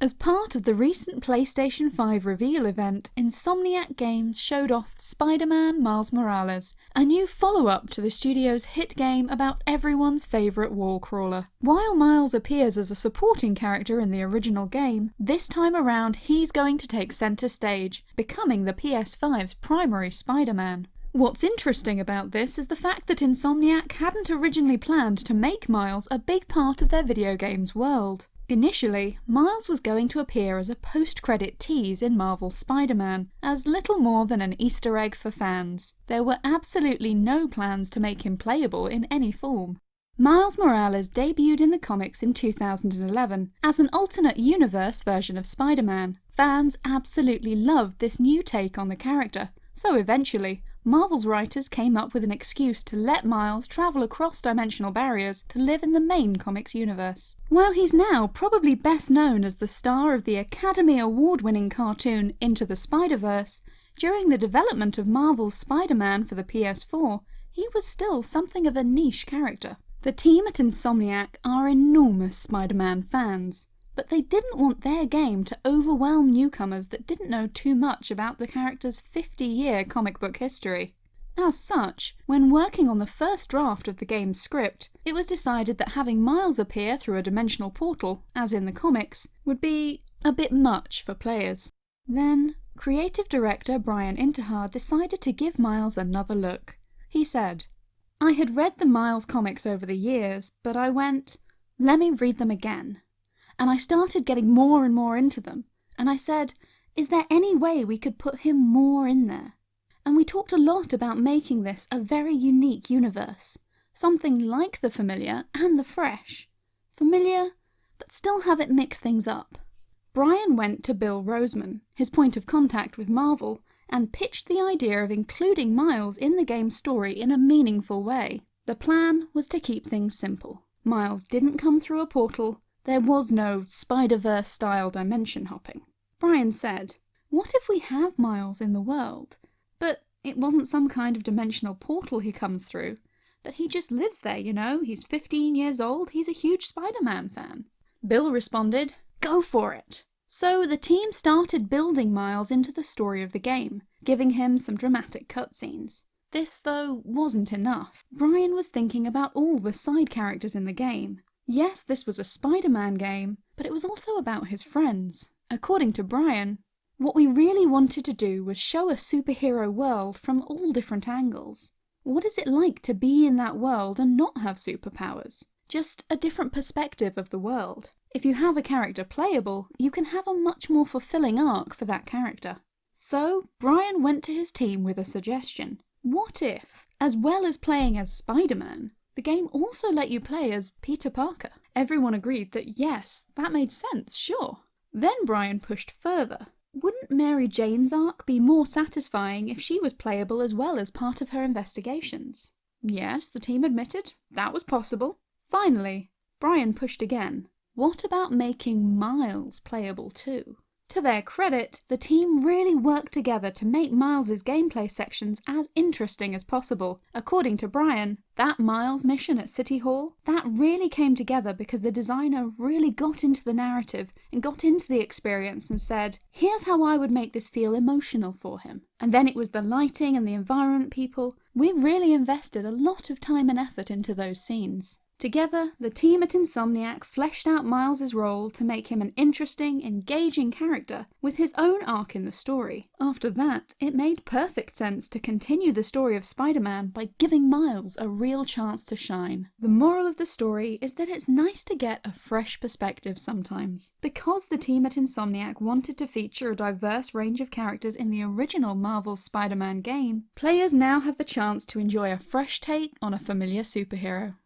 As part of the recent PlayStation 5 reveal event, Insomniac Games showed off Spider-Man Miles Morales, a new follow-up to the studio's hit game about everyone's favourite wall crawler. While Miles appears as a supporting character in the original game, this time around he's going to take centre stage, becoming the PS5's primary Spider-Man. What's interesting about this is the fact that Insomniac hadn't originally planned to make Miles a big part of their video game's world. Initially, Miles was going to appear as a post-credit tease in Marvel's Spider-Man, as little more than an Easter egg for fans. There were absolutely no plans to make him playable in any form. Miles Morales debuted in the comics in 2011 as an alternate universe version of Spider-Man. Fans absolutely loved this new take on the character, so eventually, Marvel's writers came up with an excuse to let Miles travel across dimensional barriers to live in the main comics universe. While he's now probably best known as the star of the Academy Award winning cartoon Into the Spider-Verse, during the development of Marvel's Spider-Man for the PS4, he was still something of a niche character. The team at Insomniac are enormous Spider-Man fans, but they didn't want their game to overwhelm newcomers that didn't know too much about the character's 50-year comic book history. As such, when working on the first draft of the game's script, it was decided that having Miles appear through a dimensional portal, as in the comics, would be a bit much for players. Then, creative director Bryan Intihar decided to give Miles another look. He said, I had read the Miles comics over the years, but I went, let me read them again and I started getting more and more into them. And I said, is there any way we could put him more in there? And we talked a lot about making this a very unique universe. Something like the familiar and the fresh. Familiar, but still have it mix things up. Bryan went to Bill Rosemann, his point of contact with Marvel, and pitched the idea of including Miles in the game's story in a meaningful way. The plan was to keep things simple. Miles didn't come through a portal, there was no Spider-Verse style dimension hopping. Bryan said, what if we have Miles in the world, but it wasn't some kind of dimensional portal he comes through, that he just lives there, you know, he's 15 years old, he's a huge Spider-Man fan. Bill responded, go for it. So the team started building Miles into the story of the game, giving him some dramatic cutscenes. This, though, wasn't enough. Bryan was thinking about all the side characters in the game, Yes, this was a Spider-Man game, but it was also about his friends. According to Bryan, what we really wanted to do was show a superhero world from all different angles. What is it like to be in that world and not have superpowers? Just a different perspective of the world. If you have a character playable, you can have a much more fulfilling arc for that character. So, Bryan went to his team with a suggestion. What if, as well as playing as Spider-Man, the game also let you play as Peter Parker. Everyone agreed that yes, that made sense, sure. Then Bryan pushed further. Wouldn't Mary Jane's arc be more satisfying if she was playable as well as part of her investigations? Yes, the team admitted, that was possible. Finally, Bryan pushed again. What about making Miles playable too? To their credit, the team really worked together to make Miles's gameplay sections as interesting as possible. According to Bryan, that Miles mission at City Hall, that really came together because the designer really got into the narrative and got into the experience and said, here's how I would make this feel emotional for him. And then it was the lighting and the environment people. We really invested a lot of time and effort into those scenes. Together, the team at Insomniac fleshed out Miles's role to make him an interesting, engaging character with his own arc in the story. After that, it made perfect sense to continue the story of Spider-Man by giving Miles a real chance to shine. The moral of the story is that it's nice to get a fresh perspective sometimes. Because the team at Insomniac wanted to feature a diverse range of characters in the original Marvel Spider-Man game, players now have the chance to enjoy a fresh take on a familiar superhero.